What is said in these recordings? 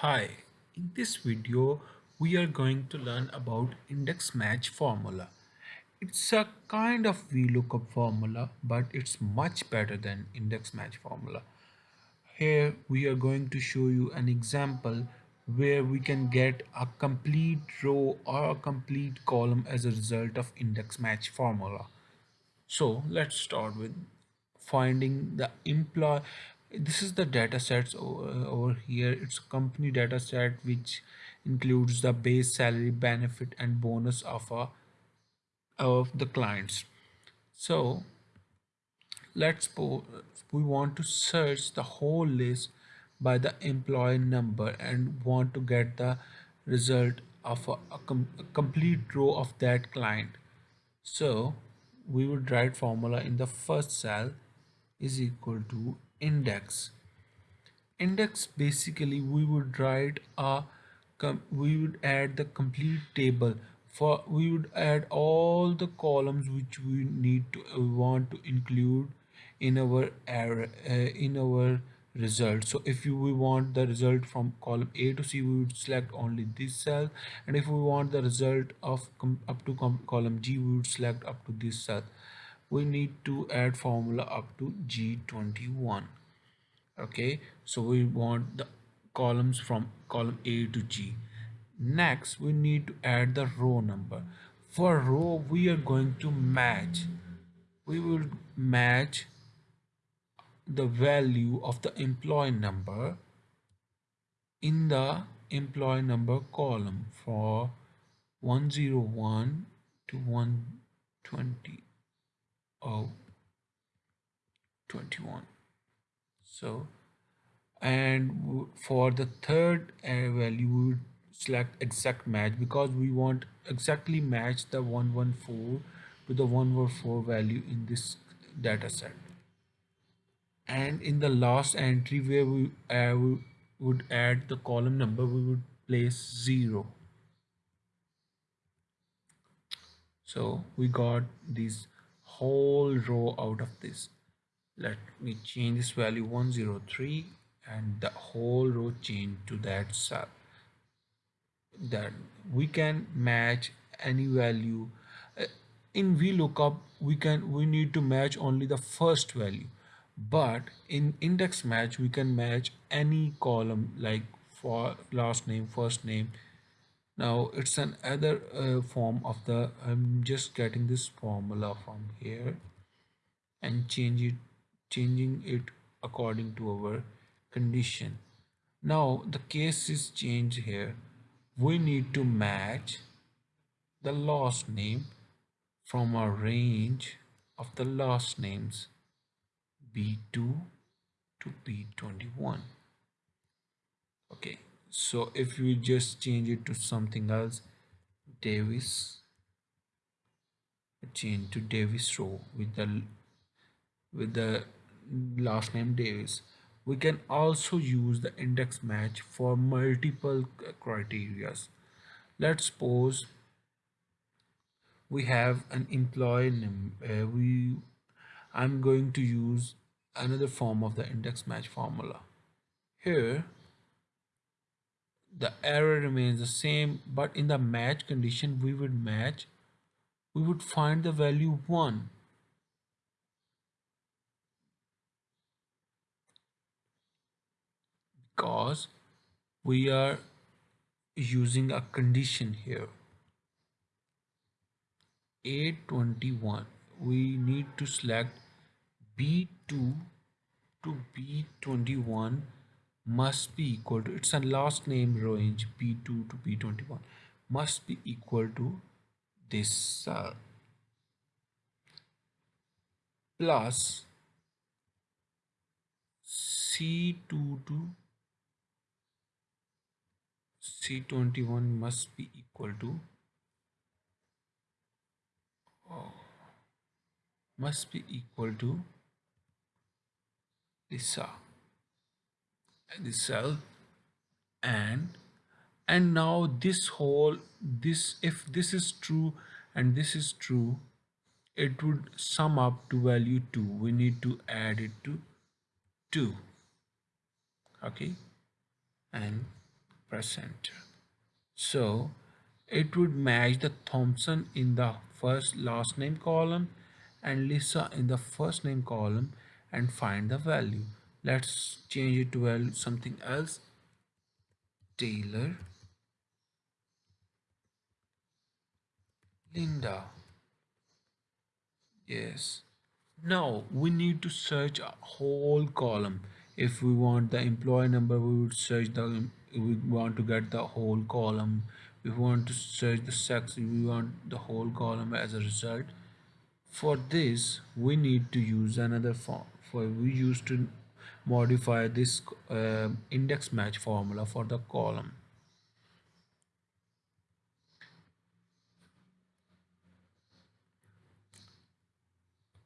Hi, in this video we are going to learn about index match formula. It's a kind of VLOOKUP formula but it's much better than index match formula. Here we are going to show you an example where we can get a complete row or a complete column as a result of index match formula. So let's start with finding the employee. This is the data sets over, uh, over here. It's company data set which includes the base salary, benefit, and bonus of a of the clients. So let's we want to search the whole list by the employee number and want to get the result of a, a, com a complete row of that client. So we would write formula in the first cell is equal to index. Index basically we would write a we would add the complete table for we would add all the columns which we need to we want to include in our error uh, in our result. So if you, we want the result from column a to c we would select only this cell. And if we want the result of up to column g we would select up to this cell we need to add formula up to g21 okay so we want the columns from column a to g. Next we need to add the row number. For row we are going to match. We will match the value of the employee number in the employee number column for 101 to 120 oh 21 so and for the third uh, value we would select exact match because we want exactly match the 114 to the 114 value in this data set and in the last entry where we, uh, we would add the column number we would place 0 so we got this whole row out of this. Let me change this value 103 and the whole row change to that cell that we can match any value. Uh, in VLOOKUP we can we need to match only the first value. But in index match we can match any column like for last name first name now it's an other uh, form of the I'm just getting this formula from here and change it changing it according to our condition. Now the case is changed here. We need to match the last name from a range of the last names B2 to B21 okay so if we just change it to something else Davis change to Davis row with the with the last name Davis we can also use the index match for multiple criterias let's suppose we have an employee name uh, we I'm going to use another form of the index match formula. Here, the error remains the same, but in the match condition, we would match, we would find the value 1. Because we are using a condition here. 821, we need to select B2 to B21 must be equal to it's a last name range B2 to B21 must be equal to this cell plus C2 to C21 must be equal to oh, must be equal to this uh, this cell and and now this whole this if this is true and this is true it would sum up to value 2 we need to add it to 2 okay? And press enter. So it would match the Thompson in the first last name column and Lisa in the first name column and find the value let's change it to something else. Taylor. Linda. Yes. Now we need to search a whole column. If we want the employee number we would search the we want to get the whole column. We want to search the sex we want the whole column as a result. For this we need to use another form for we used to modify this uh, index match formula for the column.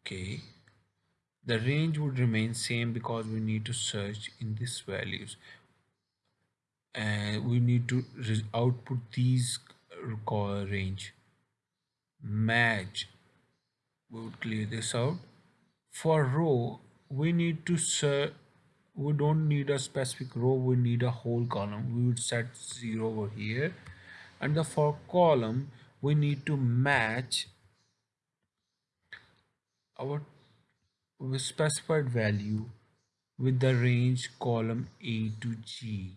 Okay. The range would remain same because we need to search in these values. And we need to output these range. Match. We would clear this out. For row we need to search we don't need a specific row we need a whole column we would set zero over here and the for column we need to match our specified value with the range column A to G.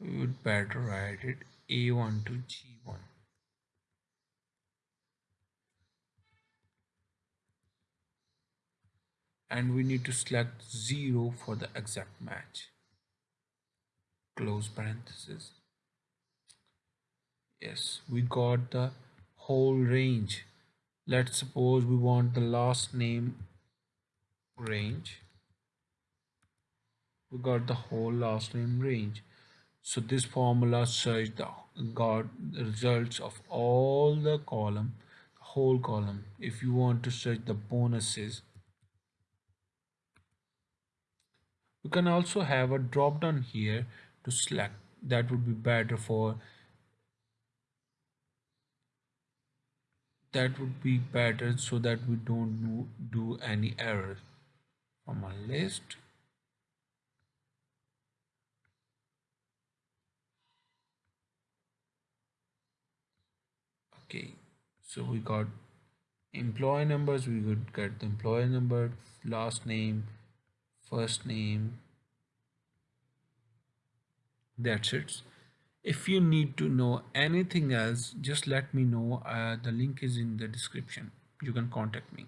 We would better write it A1 to G1. And we need to select 0 for the exact match. Close parenthesis. Yes, we got the whole range let's suppose we want the last name range we got the whole last name range so this formula search the got the results of all the column whole column if you want to search the bonuses you can also have a drop down here to select. That would be better for that would be better so that we don't do any error from a list. Okay so we got employee numbers we could get the employee number last name first name. That's it. If you need to know anything else just let me know. Uh, the link is in the description. You can contact me